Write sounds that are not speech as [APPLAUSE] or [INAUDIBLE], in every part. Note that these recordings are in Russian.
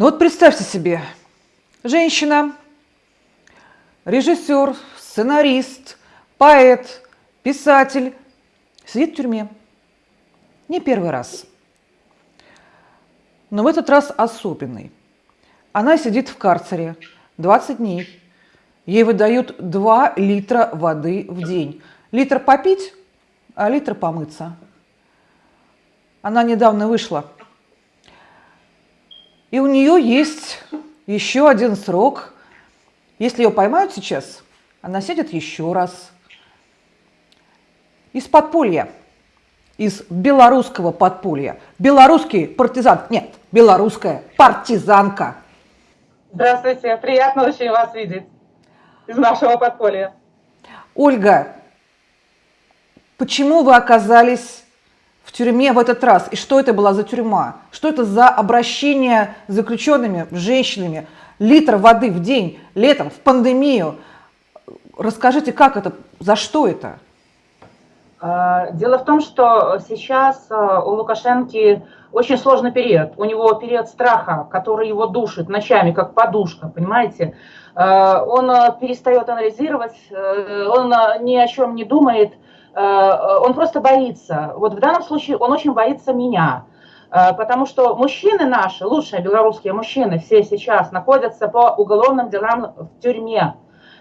Ну вот представьте себе, женщина, режиссер, сценарист, поэт, писатель сидит в тюрьме. Не первый раз. Но в этот раз особенный. Она сидит в карцере 20 дней. Ей выдают 2 литра воды в день. Литр попить, а литр помыться. Она недавно вышла. И у нее есть еще один срок. Если ее поймают сейчас, она сядет еще раз. Из подполья, из белорусского подполья. Белорусский партизан, нет, белорусская партизанка. Здравствуйте, приятно очень вас видеть из нашего подполья. Ольга, почему вы оказались в тюрьме в этот раз? И что это была за тюрьма? Что это за обращение с заключенными, женщинами? Литр воды в день, летом, в пандемию. Расскажите, как это, за что это? А, дело в том, что сейчас а, у Лукашенки очень сложный период. У него период страха, который его душит ночами, как подушка, понимаете? А, он перестает анализировать, э, он ни о чем не думает, он просто боится. Вот в данном случае он очень боится меня. Потому что мужчины наши, лучшие белорусские мужчины, все сейчас находятся по уголовным делам в тюрьме.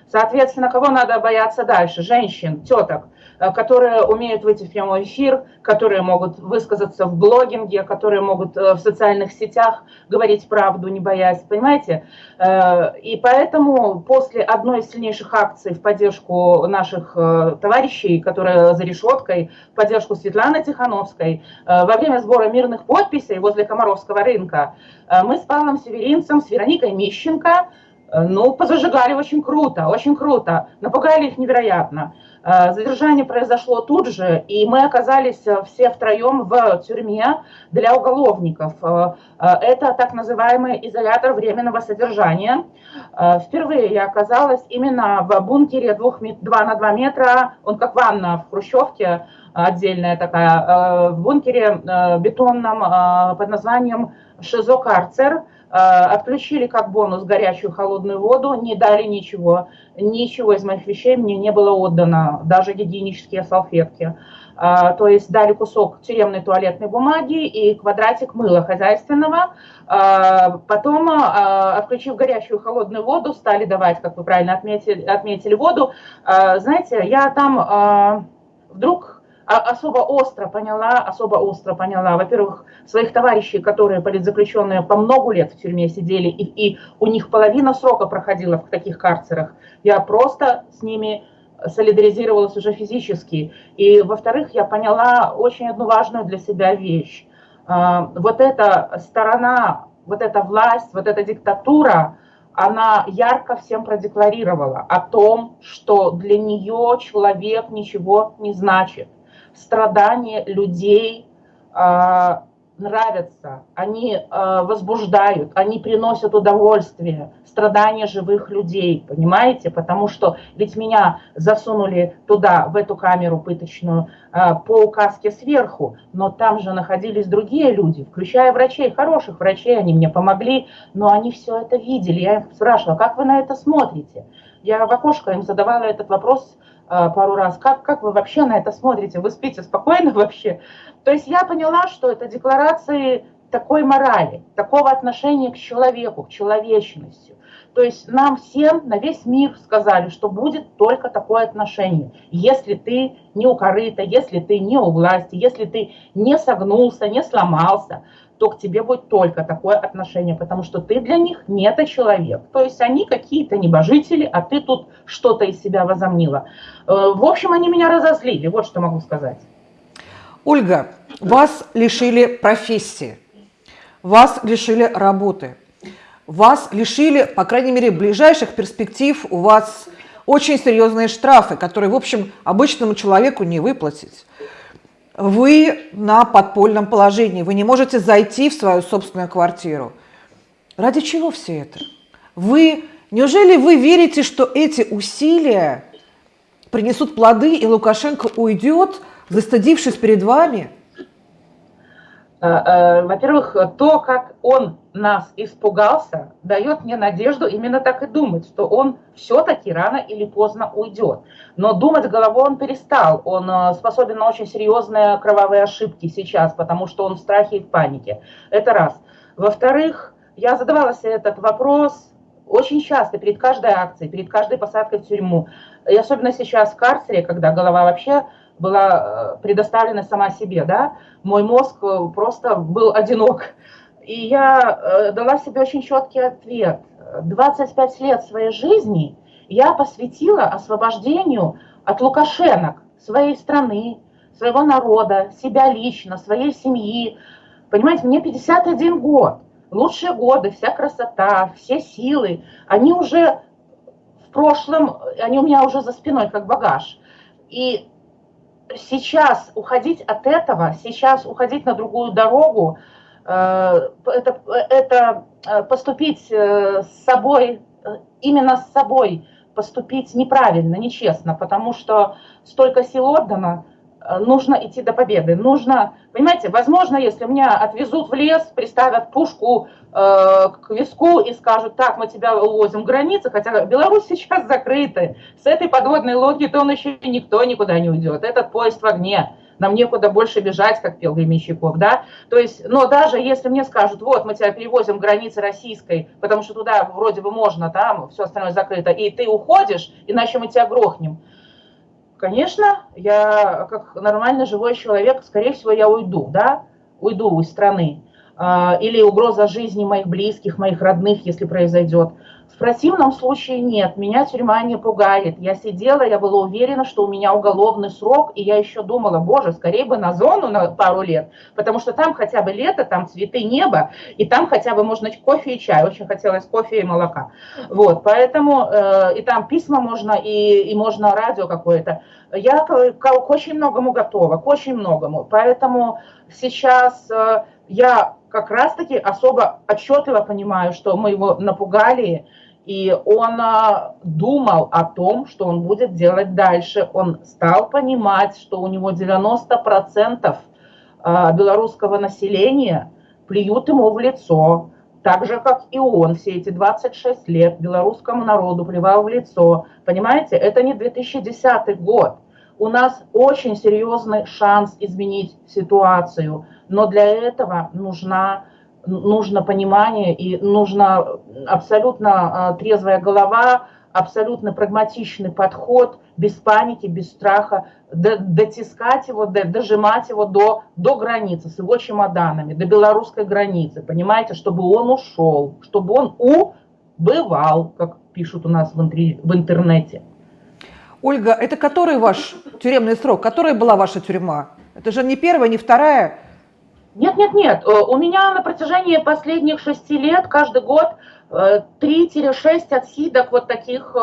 Соответственно, кого надо бояться дальше? Женщин, теток. Э, которые умеют выйти в прямой эфир, которые могут высказаться в блогинге, которые могут э, в социальных сетях говорить правду, не боясь, понимаете? Э, и поэтому после одной из сильнейших акций в поддержку наших товарищей, которые за решеткой, в поддержку Светланы Тихановской, во время сбора мирных подписей возле Комаровского рынка, мы с Павлом Северинцем, с Вероникой Мищенко, ну, позажигали очень круто, очень круто, напугали их невероятно. Э, задержание произошло тут же, и мы оказались э, все втроем в тюрьме для уголовников. Э, это так называемый изолятор временного содержания. Впервые я оказалась именно в бункере 2 на 2 метра, он как ванна в Хрущевке, отдельная такая, в бункере бетонном под названием «Шизо-карцер», Э, отключили как бонус горячую холодную воду, не дали ничего, ничего из моих вещей мне не было отдано, даже гигиенические салфетки. Э, то есть дали кусок тюремной туалетной бумаги и квадратик мыла хозяйственного. Э, потом, отключив горячую холодную воду, стали давать, как вы правильно отметили, отметили воду. Знаете, я там вдруг особо остро поняла, особо остро поняла, во-первых, своих товарищей, которые политзаключенные по много лет в тюрьме сидели, и, и у них половина срока проходила в таких карцерах. Я просто с ними солидаризировалась уже физически. И, во-вторых, я поняла очень одну важную для себя вещь. А, вот эта сторона, вот эта власть, вот эта диктатура, она ярко всем продекларировала о том, что для нее человек ничего не значит страдания людей э, нравятся, они э, возбуждают, они приносят удовольствие, страдания живых людей, понимаете? Потому что ведь меня засунули туда, в эту камеру пыточную, э, по указке сверху, но там же находились другие люди, включая врачей, хороших врачей, они мне помогли, но они все это видели. Я их спрашивала, как вы на это смотрите? Я в окошко им задавала этот вопрос пару раз, как, как вы вообще на это смотрите, вы спите спокойно [LAUGHS] вообще? То есть я поняла, что это декларации такой морали, такого отношения к человеку, к человечности. То есть нам всем на весь мир сказали, что будет только такое отношение. Если ты не у если ты не у власти, если ты не согнулся, не сломался, то к тебе будет только такое отношение, потому что ты для них не это человек. То есть они какие-то небожители, а ты тут что-то из себя возомнила. Э, в общем, они меня разозлили, вот что могу сказать. Ольга, вас лишили профессии, вас лишили работы, вас лишили, по крайней мере, ближайших перспектив, у вас очень серьезные штрафы, которые, в общем, обычному человеку не выплатить вы на подпольном положении, вы не можете зайти в свою собственную квартиру. Ради чего все это? Вы, неужели вы верите, что эти усилия принесут плоды, и Лукашенко уйдет, застыдившись перед вами? Э, э, во-первых, то, как он нас испугался, дает мне надежду именно так и думать, что он все-таки рано или поздно уйдет. Но думать головой он перестал. Он э, способен на очень серьезные кровавые ошибки сейчас, потому что он в страхе и в панике. Это раз. Во-вторых, я задавала себе этот вопрос очень часто, перед каждой акцией, перед каждой посадкой в тюрьму. И особенно сейчас в карцере, когда голова вообще была э, предоставлена сама себе, да, мой мозг э, просто был одинок. И я э, дала себе очень четкий ответ. 25 лет своей жизни я посвятила освобождению от лукашенок своей страны, своего народа, себя лично, своей семьи. Понимаете, мне 51 год, лучшие годы, вся красота, все силы, они уже в прошлом, они у меня уже за спиной, как багаж. И сейчас уходить от этого, сейчас уходить на другую дорогу, э, это, это э, поступить э, с собой, именно с собой поступить неправильно, нечестно, потому что столько сил отдано, нужно идти до победы. Нужно, понимаете, возможно, если меня отвезут в лес, приставят пушку э, к виску и скажут, так, мы тебя увозим границы, хотя Беларусь [LAUGHS] сейчас закрыта, с этой подводной логикой он еще никто никуда не уйдет. Этот поезд в огне, нам некуда больше бежать, как пел Гремещиков, да? То есть, но даже если мне скажут, вот, мы тебя перевозим к границе российской, потому что туда вроде бы можно, там все остальное закрыто, и ты уходишь, иначе мы тебя грохнем, Конечно, я как нормально живой человек, скорее всего, я уйду, да, уйду из страны. А, или угроза жизни моих близких, моих родных, если произойдет. В противном случае нет, меня тюрьма не пугает. Я сидела, я была уверена, что у меня уголовный срок, и я еще думала, боже, скорее бы на зону на пару лет, потому что там хотя бы лето, там цветы неба, и там хотя бы можно кофе и чай. Очень хотелось кофе и молока. Вот, поэтому, э, и там письма можно, и, и можно радио какое-то. Я к, к очень многому готова, к очень многому. Поэтому сейчас э, я как раз-таки особо отчетливо понимаю, что мы его напугали, и он а, думал о том, что он будет делать дальше. Он стал понимать, что у него 90% а, белорусского населения плюют ему в лицо, так же, как и он все эти 26 лет белорусскому народу плевал в лицо. Понимаете, это не 2010 год. У нас очень серьезный шанс изменить ситуацию – но для этого нужна, нужно понимание и нужна абсолютно а, трезвая голова, абсолютно прагматичный подход, без паники, без страха, дотискать его, дожимать его до, до границы с его чемоданами, до белорусской границы, понимаете, чтобы он ушел, чтобы он убывал, как пишут у нас в, интернете. Ольга, это который ваш тюремный срок? Которая была ваша тюрьма? Это же не первая, не вторая, нет, нет, нет. Э, у меня на протяжении последних шести лет каждый год 3-6 э, отсидок вот таких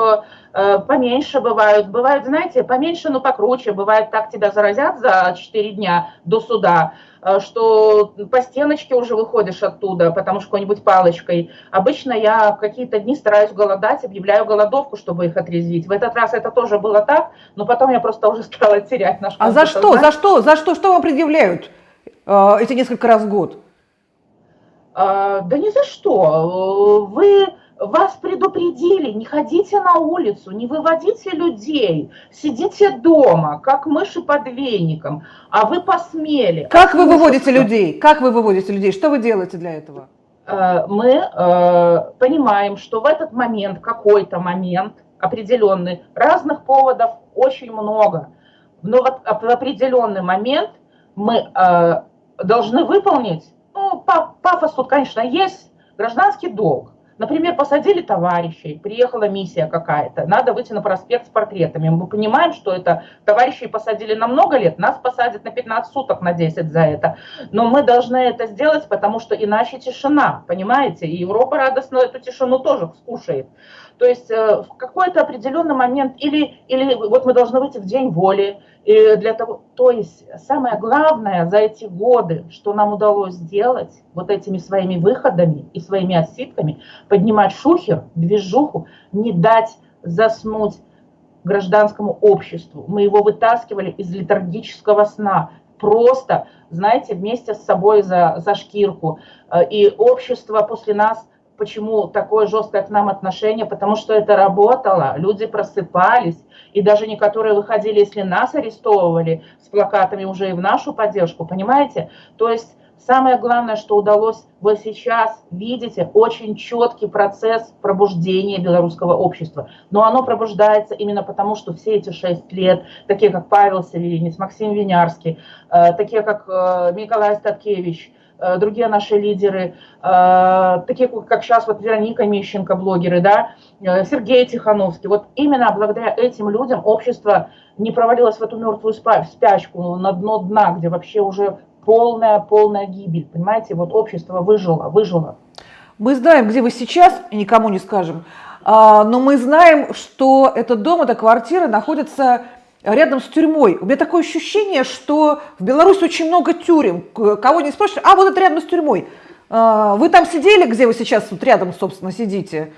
э, поменьше бывают. Бывает, знаете, поменьше, но покруче. Бывает, так тебя заразят за 4 дня до суда, что по стеночке уже выходишь оттуда, потому что какой-нибудь палочкой. Обычно я какие-то дни стараюсь голодать, объявляю голодовку, чтобы их отрезвить. В этот раз это тоже было так, но потом я просто уже [LAUGHS] стала терять наш А за что? За что? За что? Что вам предъявляют? Эти несколько раз в год? А, да ни за что. Вы вас предупредили, не ходите на улицу, не выводите людей, сидите дома, как мыши под веником, а вы посмели. Как вы выводите людей? Как вы выводите людей? Что вы делаете для этого? А, мы э, понимаем, что в этот момент, какой-то момент определенный, разных поводов очень много, но вот в определенный момент мы должны выполнить, ну, пафос тут, конечно, есть, гражданский долг. Например, посадили товарищей, приехала миссия какая-то, надо выйти на проспект с портретами. Мы понимаем, что это товарищей посадили на много лет, нас посадят на 15 суток, на 10 за это. Но мы должны это сделать, потому что иначе тишина, понимаете? И Европа радостно эту тишину тоже скушает. То есть э, в какой-то определенный момент, или, или вот мы должны выйти в день воли, для того, то есть самое главное за эти годы, что нам удалось сделать вот этими своими выходами и своими отсидками, поднимать шухер, движуху, не дать заснуть гражданскому обществу. Мы его вытаскивали из литургического сна. просто, знаете, вместе с собой за, за шкирку. Э, и общество после нас, почему такое жесткое к нам отношение? Потому что это работало, люди просыпались, и даже некоторые выходили, если нас арестовывали с плакатами уже и в нашу поддержку, понимаете? То есть Самое главное, что удалось, вы сейчас видите очень четкий процесс пробуждения белорусского общества. Но оно пробуждается именно потому, что все эти шесть лет, такие как Павел Северинец, Максим Винярский, э, такие как Николай Статкевич, э, другие наши лидеры, такие как сейчас вот Вероника Мищенко, блогеры, да, Сергей Тихановский. Вот именно благодаря этим людям общество не провалилось в эту мертвую спячку на дно дна, где вообще уже полная, полная гибель, понимаете, вот общество выжило, выжило. Мы знаем, где вы сейчас, никому не скажем, а, но мы знаем, что этот дом, эта квартира находится рядом с тюрьмой. У меня такое ощущение, что в Беларуси очень много тюрем. Кого не спрашивают, а вот это рядом с тюрьмой. А, вы там сидели, где вы сейчас вот рядом, собственно, сидите?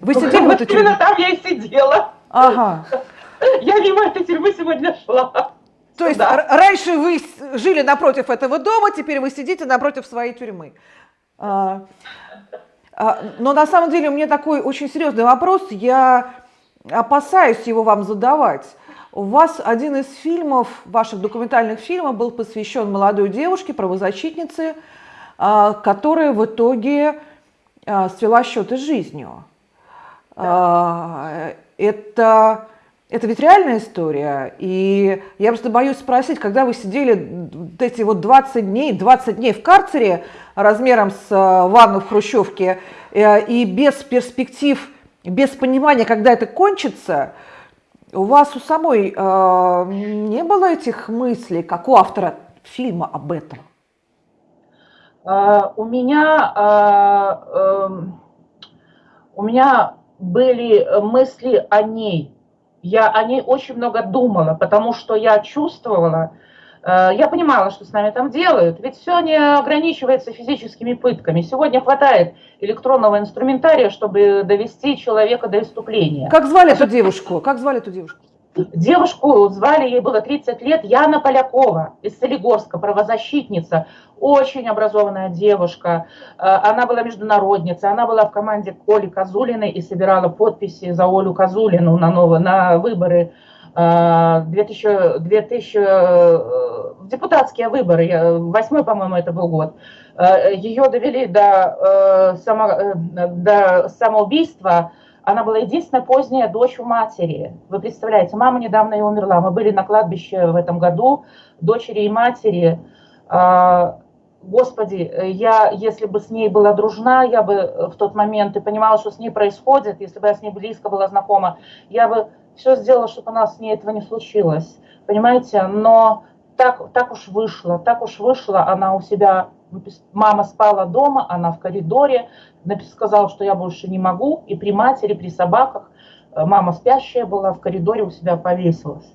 Вы сидели в этой тюрьме? Именно там я и сидела. Ага. [LAUGHS] Я мимо этой тюрьмы сегодня шла. То есть да. раньше вы жили напротив этого дома, теперь вы сидите напротив своей тюрьмы. А, а, но на самом деле у меня такой очень серьезный вопрос, я опасаюсь его вам задавать. У вас один из фильмов, ваших документальных фильмов, был посвящен молодой девушке, правозащитнице, а, которая в итоге а, свела счеты с жизнью. Да. Это это ведь реальная история. И я просто боюсь спросить, когда вы сидели эти вот 20 дней, 20 дней в карцере размером с ванну в хрущевке, э, и без перспектив, без понимания, когда это кончится, у вас у самой э, не было этих мыслей, как у автора фильма об этом? Uh, у меня, uh, uh, у меня были мысли о ней, я о ней очень много думала, потому что я чувствовала, э, я понимала, что с нами там делают, ведь все не ограничивается физическими пытками. Сегодня хватает электронного инструментария, чтобы довести человека до иступления. Как звали эту девушку? Как звали эту девушку? Девушку звали, ей было 30 лет, Яна Полякова из Солигорска, правозащитница, очень образованная девушка. Э, она была международницей, она была в команде Оли Козулиной и собирала подписи за Олю Козулину на, новые, на выборы 2000, 2000, депутатские выборы, восьмой, по-моему, это был год. Э, Ее довели до, э, само, до самоубийства, она была единственная поздняя дочь у матери. Вы представляете, мама недавно и умерла. Мы были на кладбище в этом году, дочери и матери. Господи, я, если бы с ней была дружна, я бы в тот момент и понимала, что с ней происходит, если бы я с ней близко была знакома, я бы все сделала, чтобы у нас с ней этого не случилось. Понимаете? Но так, так уж вышло, так уж вышло, она у себя, мама спала дома, она в коридоре, сказал, что я больше не могу, и при матери, при собаках, э, мама спящая была, в коридоре у себя повесилась.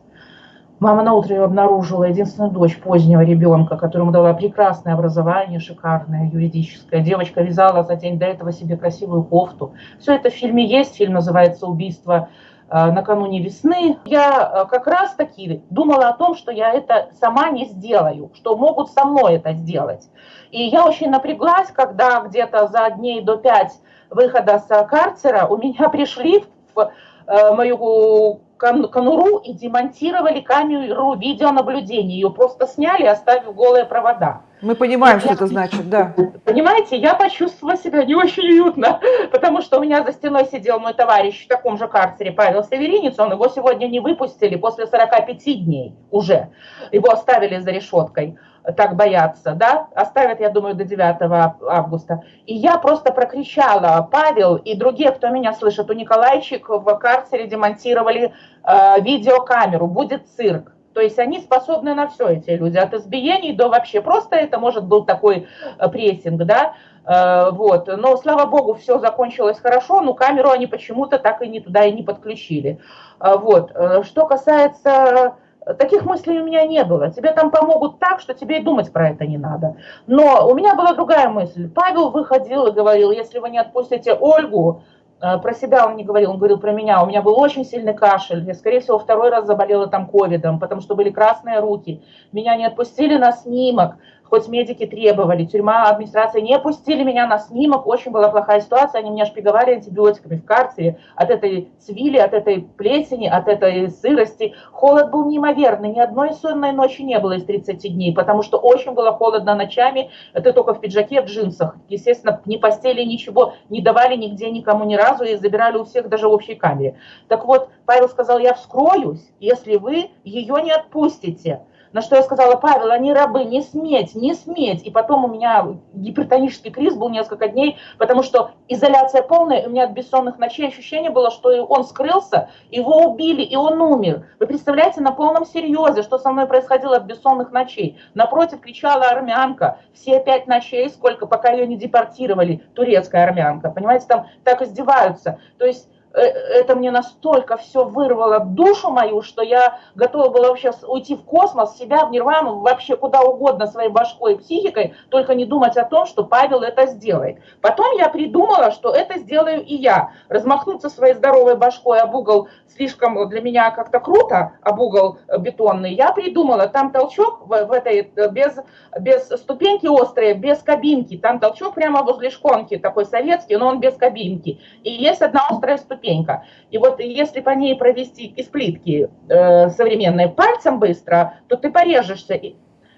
Мама на утро обнаружила, единственную дочь позднего ребенка, которому дала прекрасное образование, шикарное, юридическое. Девочка вязала за день до этого себе красивую кофту. Все это в фильме есть, фильм называется «Убийство э, накануне весны». Я э, как раз таки думала о том, что я это сама не сделаю, что могут со мной это сделать. И я очень напряглась, когда где-то за дней до пять выхода с карцера у меня [LAUGHS] пришли в мою конуру и демонтировали камеру видеонаблюдения. Ее просто сняли, оставив голые провода. Мы понимаем, что это значит, да. Понимаете, я почувствовала себя не очень уютно, потому что у меня за стеной сидел мой товарищ в таком же карцере, Павел Северинец, он его сегодня не выпустили после 45 дней уже. Его оставили за решеткой так боятся, да, оставят, я думаю, до 9 августа. И я просто прокричала, Павел и другие, кто меня слышит, у Николайчик в карцере демонтировали э, видеокамеру, будет цирк. То есть они способны на все, эти люди, от избиений до вообще, просто это может был такой э, прессинг, да, э, вот. Но, слава богу, все закончилось хорошо, но камеру они почему-то так и не туда и не подключили. Э, вот. Э, что касается Таких мыслей у меня не было. Тебе там помогут так, что тебе и думать про это не надо. Но у меня была другая мысль. Павел выходил и говорил, если вы не отпустите Ольгу, Э, про себя он не говорил, он говорил про меня. У меня был очень сильный кашель. Я, скорее всего, второй раз заболела там ковидом, потому что были красные руки. Меня не отпустили на снимок хоть медики требовали, тюрьма, администрация не пустили меня на снимок, очень была плохая ситуация, они меня шпиговали антибиотиками в карцере от этой цвили, от этой плесени, от этой сырости. Холод был неимоверный, ни одной сонной ночи не было из 30 дней, потому что очень было холодно ночами, это только в пиджаке, в джинсах. Естественно, ни постели, ничего не давали нигде никому ни разу и забирали у всех даже в общей камере. Так вот, Павел сказал, я вскроюсь, если вы ее не отпустите. На что я сказала, Павел, они рабы, не сметь, не сметь. И потом у меня гипертонический криз был несколько дней, потому что изоляция полная, у меня от бессонных ночей ощущение было, что он скрылся, его убили, и он умер. Вы представляете, на полном серьезе, что со мной происходило от бессонных ночей. Напротив кричала армянка, все пять ночей, сколько, пока ее не депортировали, турецкая армянка. Понимаете, там так издеваются. То есть это мне настолько все вырвало душу мою, что я готова была вообще уйти в космос, себя в нирвану, вообще куда угодно своей башкой и психикой, только не думать о том, что Павел это сделает. Потом я придумала, что это сделаю и я. Размахнуться своей здоровой башкой об угол слишком для меня как-то круто, об угол бетонный. Я придумала, там толчок в, в этой, без, без ступеньки острые, без кабинки, там толчок прямо возле шконки, такой советский, но он без кабинки. И есть одна острая ступенька ступенька. И вот если по ней провести из плитки э, современные пальцем быстро, то ты порежешься. И,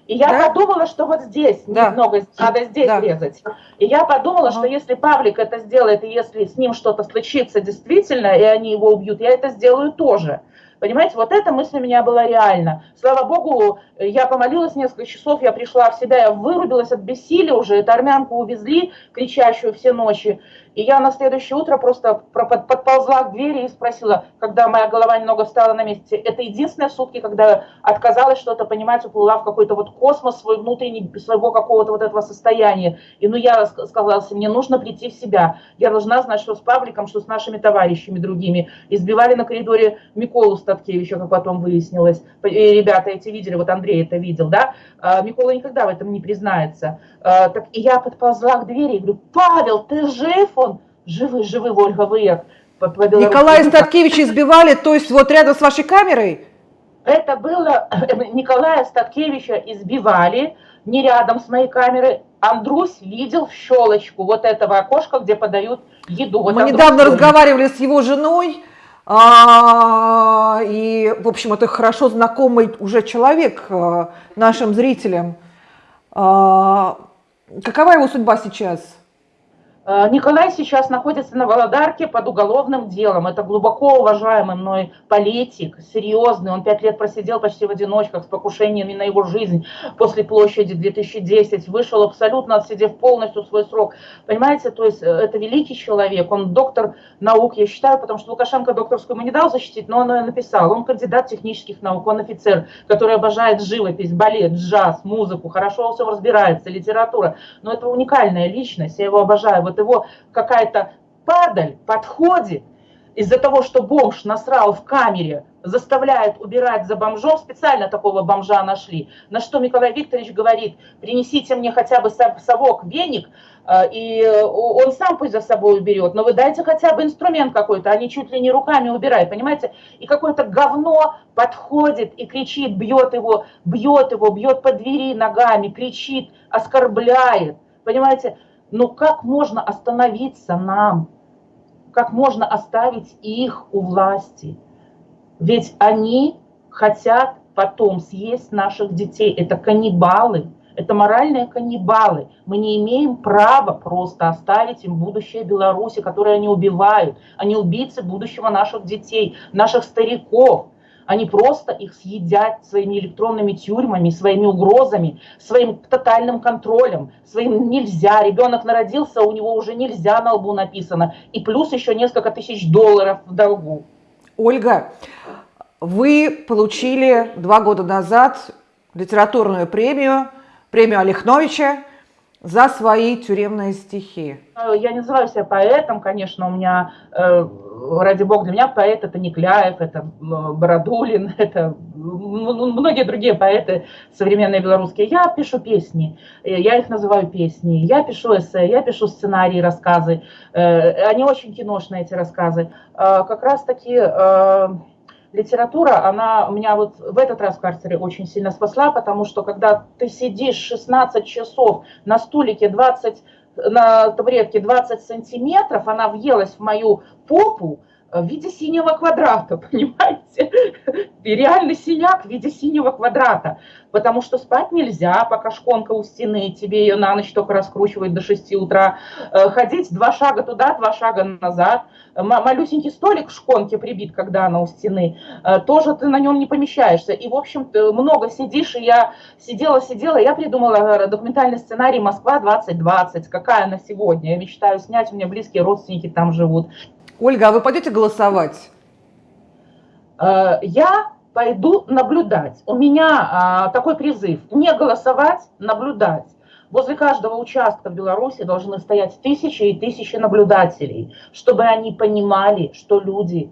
и я да? подумала, что вот здесь да. немного надо здесь да. резать. И я подумала, ага. что если Павлик это сделает, и если с ним что-то случится действительно, и они его убьют, я это сделаю тоже. Понимаете, вот эта мысль у меня была реальна. Слава богу, я помолилась несколько часов, я пришла в себя, я вырубилась от бессилия уже, эту армянку увезли, кричащую все ночи. И я на следующее утро просто подползла к двери и спросила, когда моя голова немного встала на месте, это единственные сутки, когда отказалась что-то понимать, уплыла в какой-то вот космос свой внутренний, своего какого-то вот этого состояния. И ну я сказала, мне нужно прийти в себя. Я должна знать, что с Павликом, что с нашими товарищами другими. Избивали на коридоре Миколу Статкевича, как потом выяснилось. И ребята эти видели, вот Андрей это видел, да. А, Микола никогда в этом не признается. А, так и я подползла к двери и говорю, Павел, ты жив? Он живы, живы, Ольга, вы по, по Николая Статкевича избивали, то есть вот рядом с вашей камерой? Это было, Николая Статкевича избивали, не рядом с моей камерой. Андрусь видел в щелочку вот этого окошка, где подают еду. Вот Мы недавно ходит. разговаривали с его женой, а, и, в общем, это хорошо знакомый уже человек а, нашим зрителям. А, какова его судьба сейчас? Э, Николай сейчас находится на Володарке под уголовным делом. Это глубоко уважаемый мной политик, серьезный. Он пять лет просидел почти в одиночках с покушениями на его жизнь после площади 2010. Вышел абсолютно отсидев полностью свой срок. Понимаете, то есть э, это великий человек, он доктор наук, я считаю, потому что Лукашенко докторскую ему не дал защитить, но он ее написал. Он кандидат технических наук, он офицер, который обожает живопись, балет, джаз, музыку, хорошо во всем разбирается, литература. Но это уникальная личность, я его обожаю. Вот его какая-то падаль подходит из-за того, что бомж насрал в камере, заставляет убирать за бомжом, специально такого бомжа нашли, на что Николай Викторович говорит, принесите мне хотя бы совок, веник, э, и он сам пусть за собой уберет, но вы дайте хотя бы инструмент какой-то, они чуть ли не руками убирают, понимаете? И какое-то говно подходит и кричит, бьет его, бьет его, бьет по двери ногами, кричит, оскорбляет, понимаете? Но как можно остановиться нам? Как можно оставить их у власти? Ведь они хотят потом съесть наших детей. Это каннибалы, это моральные каннибалы. Мы не имеем права просто оставить им будущее Беларуси, которое они убивают. Они убийцы будущего наших детей, наших стариков. Они просто их съедят своими электронными тюрьмами, своими угрозами, своим тотальным контролем, своим нельзя. Ребенок народился, у него уже нельзя на лбу написано. И плюс еще несколько тысяч долларов в долгу. Ольга, вы получили два года назад литературную премию, премию Олехновича за свои тюремные стихи? Э, я не называю себя поэтом, конечно, у меня, э, ради бога, для меня поэт это не Кляев, это Бородулин, [LAUGHS] это многие другие поэты современные белорусские. Я пишу песни, э, я их называю песни, я пишу эссе, я пишу сценарии, рассказы, они очень киношные, эти рассказы. Как раз таки литература, она меня вот в этот раз в карцере очень сильно спасла, потому что когда ты сидишь 16 часов на стулике 20, на табуретке 20 сантиметров, она въелась в мою попу, в виде синего квадрата, [LAUGHS] понимаете? И реальный синяк в виде синего квадрата, потому что спать нельзя, пока шконка у стены, тебе ее на ночь только раскручивает до 6 утра, э, ходить два шага туда, два шага назад, малюсенький столик в шконке прибит, когда она у стены, э, тоже ты на нем не помещаешься, и, в общем, много сидишь, и я сидела-сидела, я придумала документальный сценарий «Москва-2020», какая она сегодня, я мечтаю снять, у меня близкие родственники там живут, Ольга, а вы пойдете голосовать? Э, я пойду наблюдать. У меня а, такой призыв. Не голосовать, наблюдать. Возле каждого участка в Беларуси должны стоять тысячи и тысячи наблюдателей, чтобы они понимали, что люди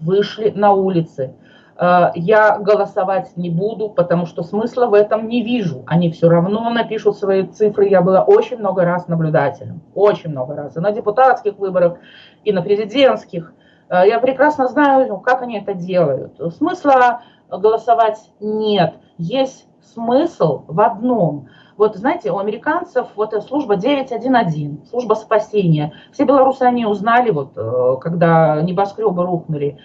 вышли на улицы, я голосовать не буду, потому что смысла в этом не вижу. Они все равно напишут свои цифры. Я была очень много раз наблюдателем, очень много раз. И на депутатских выборах, и на президентских. Э, я прекрасно знаю, ну, как они это делают. Смысла голосовать нет. Есть смысл в одном. Вот знаете, у американцев вот служба 911, служба спасения. Все белорусы они узнали, вот, э, когда небоскребы рухнули.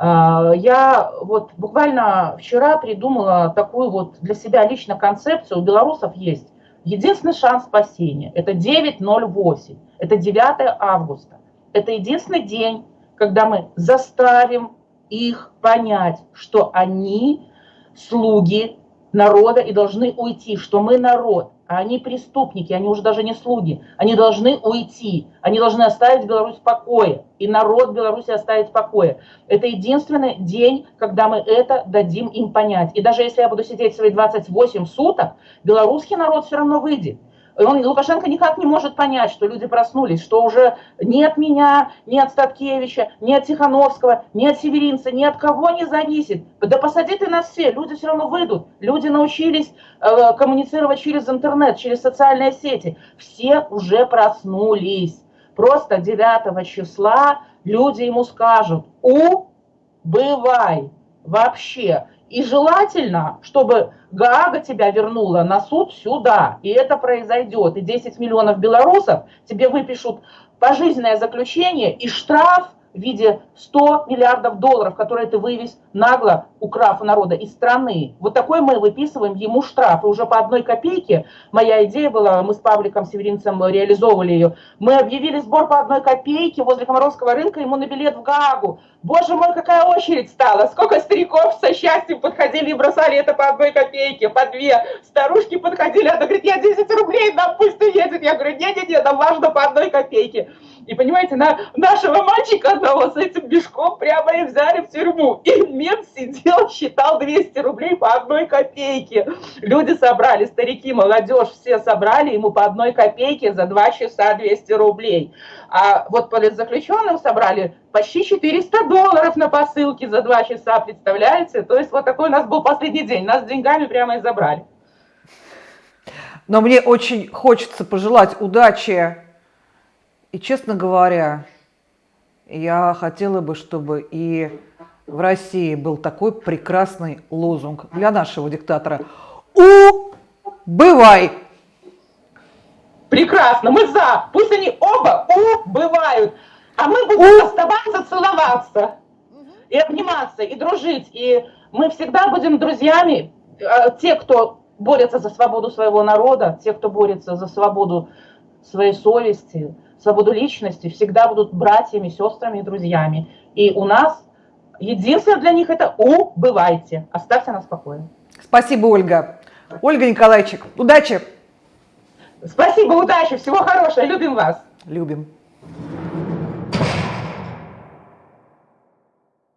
А, я вот буквально вчера придумала такую вот для себя лично концепцию. У белорусов есть единственный шанс спасения. Это 9.08. Это 9 августа. Это единственный день, когда мы заставим их понять, что они слуги народа и должны уйти, что мы народ, они преступники, они уже даже не слуги. Они должны уйти, они должны оставить Беларусь в покое, и народ Беларуси оставить в покое. Это единственный день, когда мы это дадим им понять. И даже если я буду сидеть свои 28 суток, белорусский народ все равно выйдет. Он, Лукашенко никак не может понять, что люди проснулись, что уже ни от меня, ни от Статкевича, от Тихановского, ни от Северинца, ни от кого не зависит. Да посади ты нас все, люди все равно выйдут. Люди научились э, коммуницировать через интернет, через социальные сети. Все уже проснулись. Просто 9 числа люди ему скажут, убывай вообще. И желательно, чтобы Гаага тебя вернула на суд сюда, и это произойдет. И 10 миллионов белорусов тебе выпишут пожизненное заключение и штраф в виде 100 миллиардов долларов, которые ты вывез нагло, украв у народа из страны. Вот такой мы выписываем ему штраф. И уже по одной копейке, моя идея была, мы с Павликом Северинцем реализовывали ее, мы объявили сбор по одной копейке возле Комаровского рынка ему на билет в Гаагу. Боже мой, какая очередь стала! Сколько стариков со счастьем подходили и бросали это по одной копейке, по две. Старушки подходили, она говорит, я 10 рублей, да пусть ты едет. Я говорю, не-не-не, нам важно по одной копейке. И понимаете, на нашего мальчика одного с этим мешком прямо и взяли в тюрьму. И мент сидел, считал 200 рублей по одной копейке. Люди собрали, старики, молодежь, все собрали ему по одной копейке за два часа 200 рублей. А вот политзаключенным собрали почти 400 долларов на посылке за два часа, представляете? То есть вот такой у нас был последний день. Нас деньгами прямо и забрали. Но мне очень хочется пожелать удачи и, честно говоря, я хотела бы, чтобы и в России был такой прекрасный лозунг для нашего диктатора. Убывай! Прекрасно, мы за. Пусть они оба убывают. А мы будем оставаться, целоваться. И обниматься, и дружить. И мы всегда будем друзьями. А, те, кто борется за свободу своего народа, те, кто борется за свободу своей совести, свободу личности, всегда будут братьями, сестрами и друзьями. И у нас единственное для них это убывайте, оставьте нас в покое. Спасибо, Ольга. Ольга Николаевичек, удачи! Спасибо, удачи, всего хорошего, любим вас. Любим.